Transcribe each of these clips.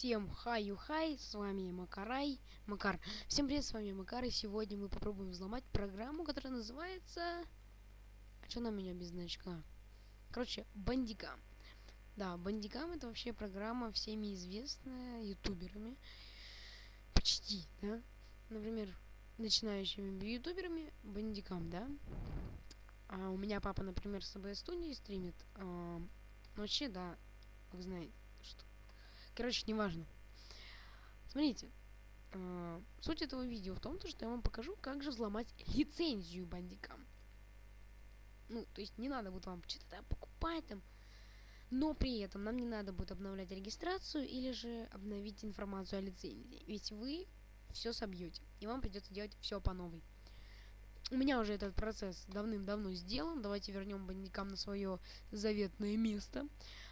Всем хаю-хай, с вами Макарай, Макар. Всем привет, с вами Макар, и сегодня мы попробуем взломать программу, которая называется... А что на меня без значка? Короче, Бандикам. Да, Бандикам это вообще программа всеми известная ютуберами. Почти, да? Например, начинающими ютуберами Бандикам, да? А у меня папа, например, с АБС студии стримит. А, вообще, да, вы знаете, Короче, неважно. Смотрите. Э, суть этого видео в том, то, что я вам покажу, как же взломать лицензию бандикам. Ну, то есть не надо будет вам что-то покупать там. Но при этом нам не надо будет обновлять регистрацию или же обновить информацию о лицензии. Ведь вы все собьете. И вам придется делать все по новой. У меня уже этот процесс давным-давно сделан. Давайте вернем бандикам на свое заветное место.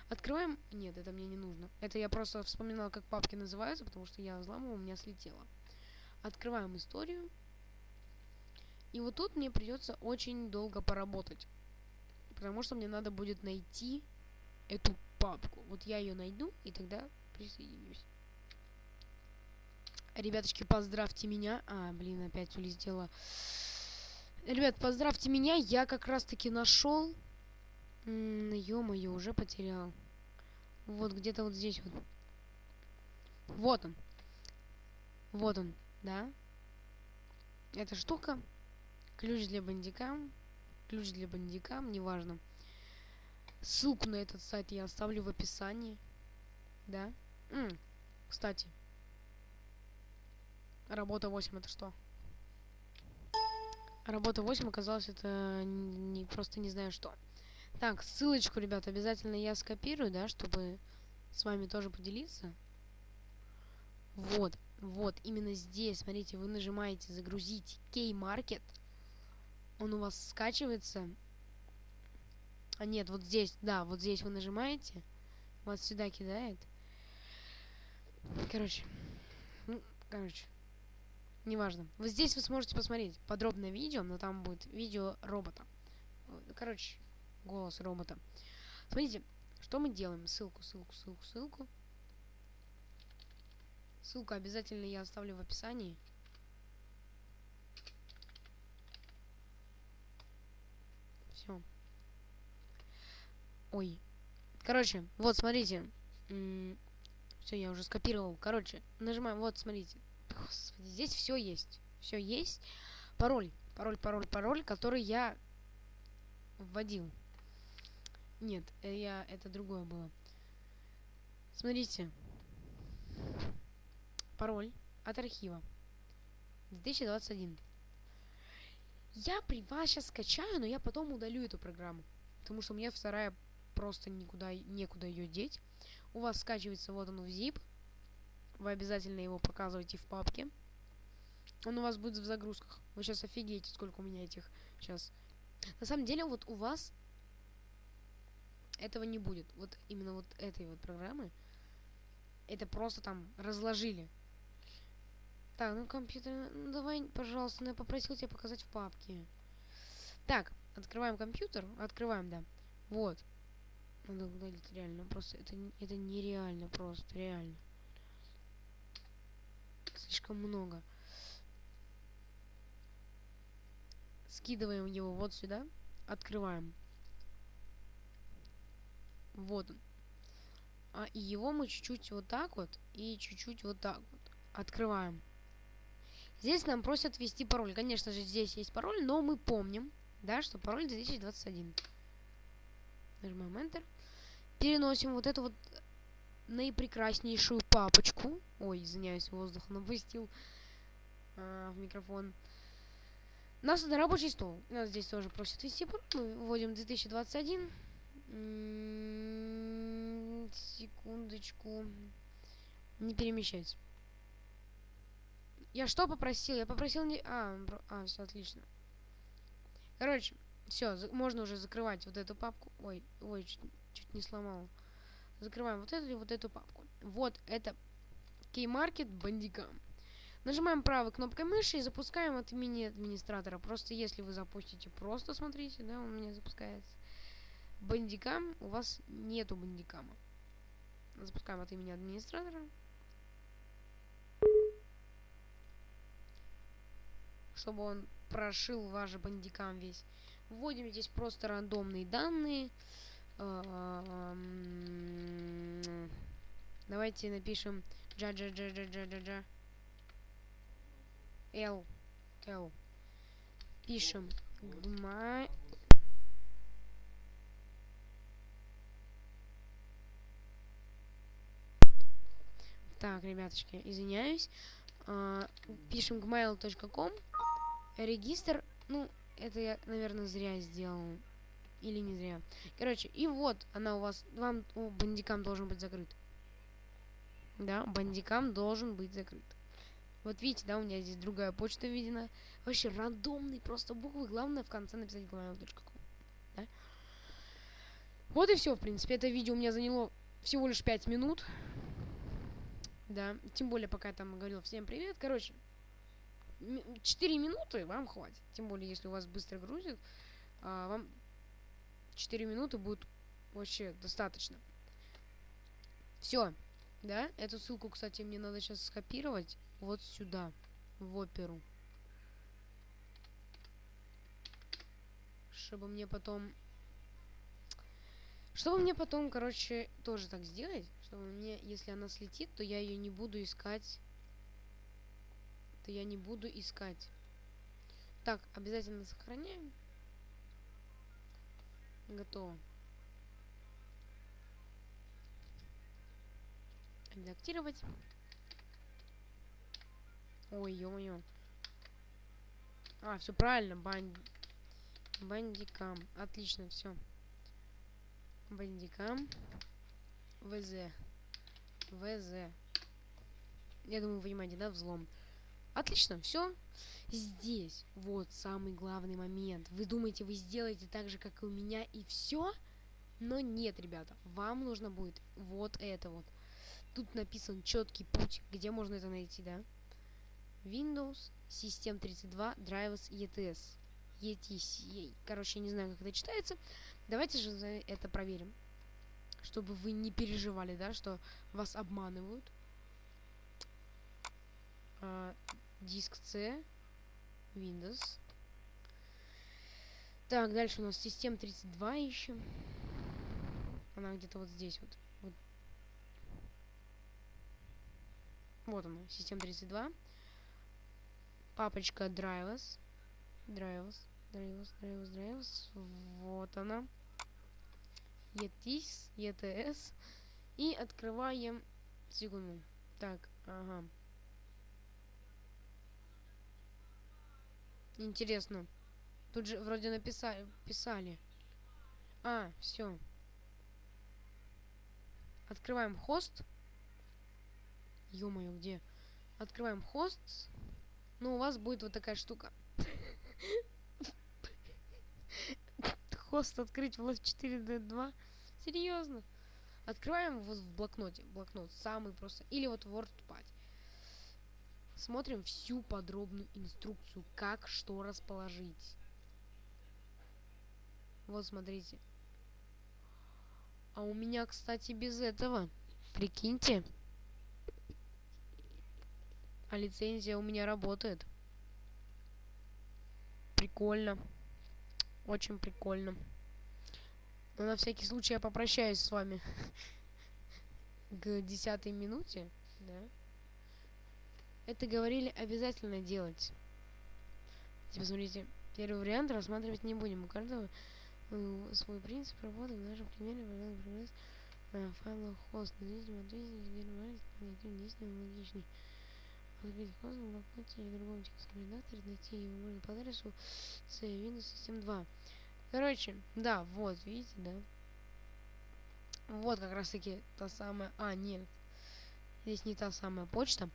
Открываем... Нет, это мне не нужно. Это я просто вспоминала, как папки называются, потому что я взламывала, у меня слетело. Открываем историю. И вот тут мне придется очень долго поработать. Потому что мне надо будет найти эту папку. Вот я ее найду, и тогда присоединюсь. Ребяточки, поздравьте меня. А, блин, опять улетела. Ребят, поздравьте меня. Я как раз-таки нашел Ё-моё, уже потерял. Вот где-то вот здесь вот. Вот он. Вот он, да? Эта штука. Ключ для бандикам. Ключ для бандикам, неважно. Ссылку на этот сайт я оставлю в описании. Да? М -м, кстати. Работа 8 это что? Работа 8 оказалось это не просто не знаю что. Так, ссылочку, ребят, обязательно я скопирую, да, чтобы с вами тоже поделиться. Вот, вот, именно здесь, смотрите, вы нажимаете «Загрузить Key-Market». Он у вас скачивается. А нет, вот здесь, да, вот здесь вы нажимаете. Вас сюда кидает. Короче, ну, короче, неважно. Вот здесь вы сможете посмотреть подробное видео, но там будет видео робота. Короче, голос робота. Смотрите, что мы делаем? Ссылку, ссылку, ссылку, ссылку. Ссылку обязательно я оставлю в описании. Все. Ой. Короче, вот, смотрите. Все, я уже скопировал. Короче, нажимаем. Вот, смотрите. Господи, здесь все есть. Все есть. Пароль. Пароль, пароль, пароль, который я вводил. Нет, э, я это другое было. Смотрите. Пароль от архива. 2021. Я при вас сейчас скачаю, но я потом удалю эту программу. Потому что у меня вторая просто никуда некуда ее деть. У вас скачивается вот он в zip. Вы обязательно его показываете в папке. Он у вас будет в загрузках. Вы сейчас офигеете, сколько у меня этих сейчас. На самом деле, вот у вас этого не будет. Вот именно вот этой вот программы. Это просто там разложили. Так, ну компьютер, ну давай, пожалуйста, ну я попросил тебя показать в папке. Так, открываем компьютер, открываем, да. Вот. Надо удалить реально, просто это, это нереально, просто реально. Слишком много. Скидываем его вот сюда, открываем. Вот он. А, и его мы чуть-чуть вот так вот и чуть-чуть вот так вот открываем. Здесь нам просят ввести пароль. Конечно же, здесь есть пароль, но мы помним, да, что пароль 2021. Нажимаем Enter. Переносим вот эту вот наипрекраснейшую папочку. Ой, извиняюсь, воздух напустил а, в микрофон. Нас на рабочий стол. Нас здесь тоже просят ввести пароль. Мы вводим 2021. Секундочку. Не перемещать. Я что попросил? Я попросил не... А, а все отлично. Короче, все, можно уже закрывать вот эту папку. Ой, ой, чуть, чуть не сломал. Закрываем вот эту и вот эту папку. Вот это Keymarket Bandicam. Нажимаем правой кнопкой мыши и запускаем от имени администратора. Просто если вы запустите, просто смотрите, да, у меня запускается бандикам, у вас нету бандикама. Запускаем от имени администратора. Чтобы он прошил ваш бандикам весь. Вводим здесь просто рандомные данные. А, давайте напишем джа джа джа джа джа джа джа Л Л пишем гма Так, ребяточки, извиняюсь. А, пишем gmail.com. Регистр, ну, это я, наверное, зря сделал. Или не зря. Короче, и вот она у вас, вам, у бандикам должен быть закрыт. Да, бандикам должен быть закрыт. Вот видите, да, у меня здесь другая почта введена. Вообще рандомный, просто буквы. Главное в конце написать gmail.com. Да? Вот и все, в принципе. Это видео у меня заняло всего лишь 5 минут. Да, тем более, пока я там говорил всем привет. Короче, 4 минуты вам хватит. Тем более, если у вас быстро грузит, а, вам 4 минуты будет вообще достаточно. Все. Да, эту ссылку, кстати, мне надо сейчас скопировать вот сюда, в оперу. Чтобы мне потом... Чтобы мне потом, короче, тоже так сделать чтобы мне, если она слетит, то я ее не буду искать. То я не буду искать. Так, обязательно сохраняем. Готово. Редактировать. Ой, ё-моё. А, все правильно, банд... Бандикам. Отлично, все. Бандикам. ВЗ. ВЗ. Я думаю, вы понимаете, да, взлом. Отлично, все. Здесь вот самый главный момент. Вы думаете, вы сделаете так же, как и у меня, и все? Но нет, ребята, вам нужно будет вот это вот. Тут написан четкий путь, где можно это найти, да? Windows, System 32, Drivers, ETS. ETS. Короче, не знаю, как это читается. Давайте же это проверим чтобы вы не переживали, да, что вас обманывают. А, диск C, Windows. Так, дальше у нас систем 32 ищем. Она где-то вот здесь вот. Вот, вот она, систем 32. Папочка Drivers. Drivers, Drivers, Drivers, Drivers. Вот она ETS, ETS. И открываем... Секунду. Так, ага. Интересно. Тут же вроде написали. Писали. А, все. Открываем хост. Ё-моё, где? Открываем хост. Ну, у вас будет вот такая штука. Хост открыть в Love 4D2. Серьезно. Открываем вот в блокноте. Блокнот самый просто. Или вот WordPad. Смотрим всю подробную инструкцию, как что расположить. Вот смотрите. А у меня, кстати, без этого. Прикиньте. А лицензия у меня работает. Прикольно. Очень прикольно. Но на всякий случай я попрощаюсь с вами к десятой минуте, да. Это говорили обязательно делать. Типа, смотрите, первый вариант рассматривать не будем. У каждого э, свой принцип работы. В нашем примере программа э, файлов хост. Независимо от действия, логичный. Открыть хост в блокноте или в другом текстовом редакторе, найти его можно по адресу с Windows System 2. Короче, да, вот, видите, да? Вот как раз таки та самая... А, нет. Здесь не та самая почта.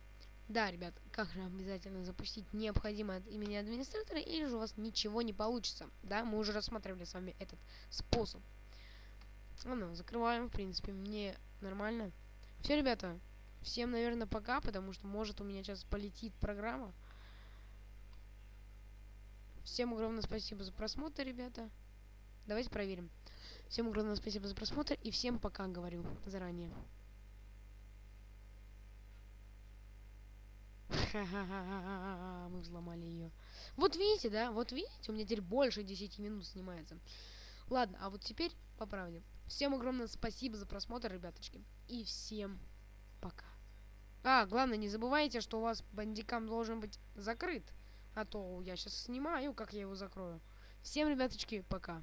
Да, ребят, как же обязательно запустить необходимо от имени администратора, или же у вас ничего не получится. Да, мы уже рассматривали с вами этот способ. Ладно, закрываем, в принципе, мне нормально. Все, ребята, всем, наверное, пока, потому что, может, у меня сейчас полетит программа. Всем огромное спасибо за просмотр, ребята. Давайте проверим. Всем огромное спасибо за просмотр и всем пока, говорю заранее. Ха-ха-ха-ха-ха-ха, мы взломали ее. Вот видите, да? Вот видите, у меня теперь больше 10 минут снимается. Ладно, а вот теперь по правде. Всем огромное спасибо за просмотр, ребяточки. И всем пока. А, главное, не забывайте, что у вас бандикам должен быть закрыт. А то я сейчас снимаю, как я его закрою. Всем, ребяточки, пока.